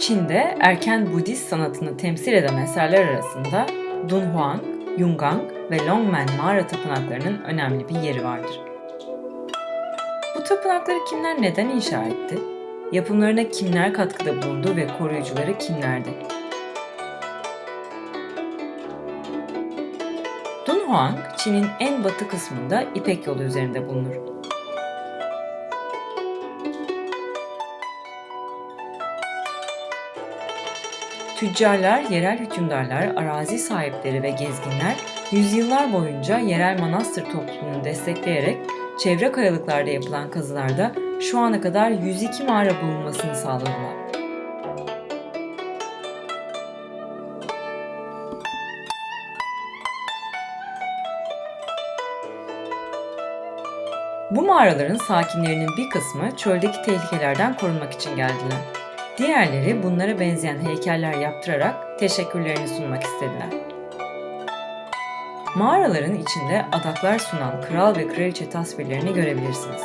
Çin'de erken Budist sanatını temsil eden eserler arasında Dunhuang, Yungang ve Longmen mağara tapınaklarının önemli bir yeri vardır. Bu tapınakları kimler neden inşa etti? Yapımlarına kimler katkıda bulundu ve koruyucuları kimlerdi? Dunhuang, Çin'in en batı kısmında İpek yolu üzerinde bulunur. Tüccarlar, yerel hükümdarlar, arazi sahipleri ve gezginler yüzyıllar boyunca yerel manastır topluluğunu destekleyerek çevre kayalıklarda yapılan kazılarda şu ana kadar 102 mağara bulunmasını sağladılar. Bu mağaraların sakinlerinin bir kısmı çöldeki tehlikelerden korunmak için geldiler. Diğerleri bunlara benzeyen heykeller yaptırarak teşekkürlerini sunmak istediler. Mağaraların içinde adaklar sunan kral ve kraliçe tasvirlerini görebilirsiniz.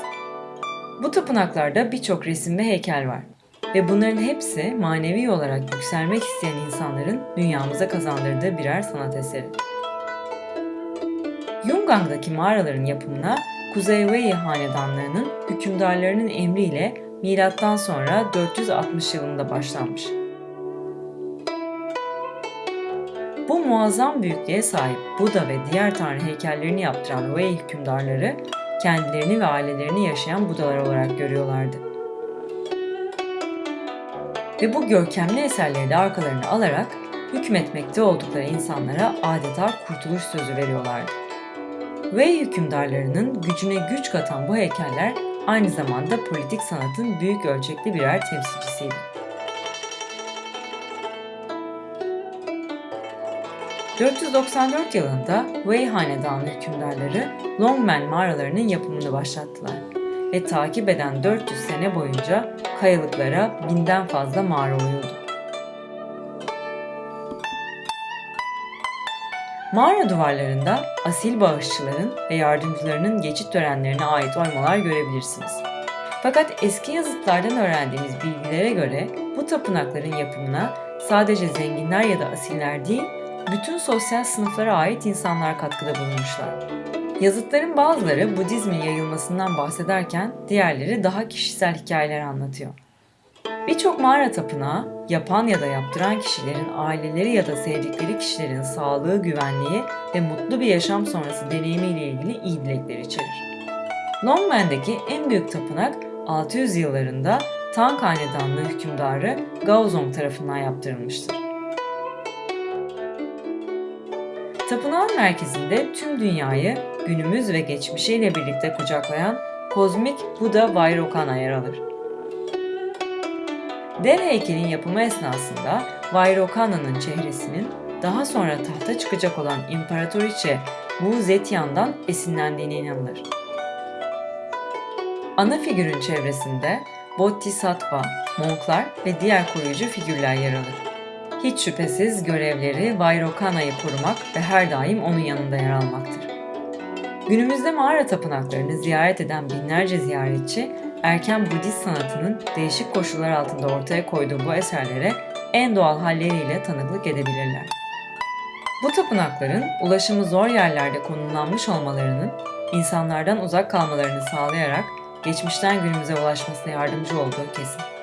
Bu tapınaklarda birçok resim ve heykel var ve bunların hepsi manevi olarak yükselmek isteyen insanların dünyamıza kazandırdığı birer sanat eseri. Yungang'daki mağaraların yapımına Kuzey Wei hanedanlığının hükümdarlarının emriyle milattan sonra 460 yılında başlanmış. Bu muazzam büyüklüğe sahip Buda ve diğer tanrı heykellerini yaptıran Wei hükümdarları kendilerini ve ailelerini yaşayan Budalar olarak görüyorlardı. Ve bu görkemli eserleri de arkalarına alarak hükmetmekte oldukları insanlara adeta kurtuluş sözü veriyorlardı. Wei hükümdarlarının gücüne güç katan bu heykeller aynı zamanda politik sanatın büyük ölçekli birer temsilcisiydi. 494 yılında Wei Hanedanlı hükümdarları Longmen mağaralarının yapımını başlattılar ve takip eden 400 sene boyunca kayalıklara binden fazla mağara oyuldu. Mağara duvarlarında asil bağışçıların ve yardımcılarının geçit törenlerine ait oymalar görebilirsiniz. Fakat eski yazıtlardan öğrendiğimiz bilgilere göre bu tapınakların yapımına sadece zenginler ya da asiller değil, bütün sosyal sınıflara ait insanlar katkıda bulunmuşlar. Yazıtların bazıları Budizmin yayılmasından bahsederken diğerleri daha kişisel hikayeler anlatıyor. Birçok mağara tapınağı yapan ya da yaptıran kişilerin aileleri ya da sevdikleri kişilerin sağlığı, güvenliği ve mutlu bir yaşam sonrası deneyimiyle ilgili iyi dilekler içerir. Longmen'deki en büyük tapınak 600 yıllarında Tang Hanedanlığı hükümdarı Gaozong tarafından yaptırılmıştır. Tapınağın merkezinde tüm dünyayı günümüz ve geçmişiyle birlikte kucaklayan kozmik Buda Vairocana yer alır. Dev heykelin yapımı esnasında Vairokana'nın çehresinin daha sonra tahta çıkacak olan İmparatoriçe Wu Zetian'dan esinlendiğine inanılır. Ana figürün çevresinde Bodhisattva, monklar ve diğer koruyucu figürler yer alır. Hiç şüphesiz görevleri Vairokana'yı korumak ve her daim onun yanında yer almaktır. Günümüzde mağara tapınaklarını ziyaret eden binlerce ziyaretçi erken Budist sanatının değişik koşullar altında ortaya koyduğu bu eserlere en doğal halleriyle tanıklık edebilirler. Bu tapınakların ulaşımı zor yerlerde konumlanmış olmalarının insanlardan uzak kalmalarını sağlayarak geçmişten günümüze ulaşmasına yardımcı olduğu kesin.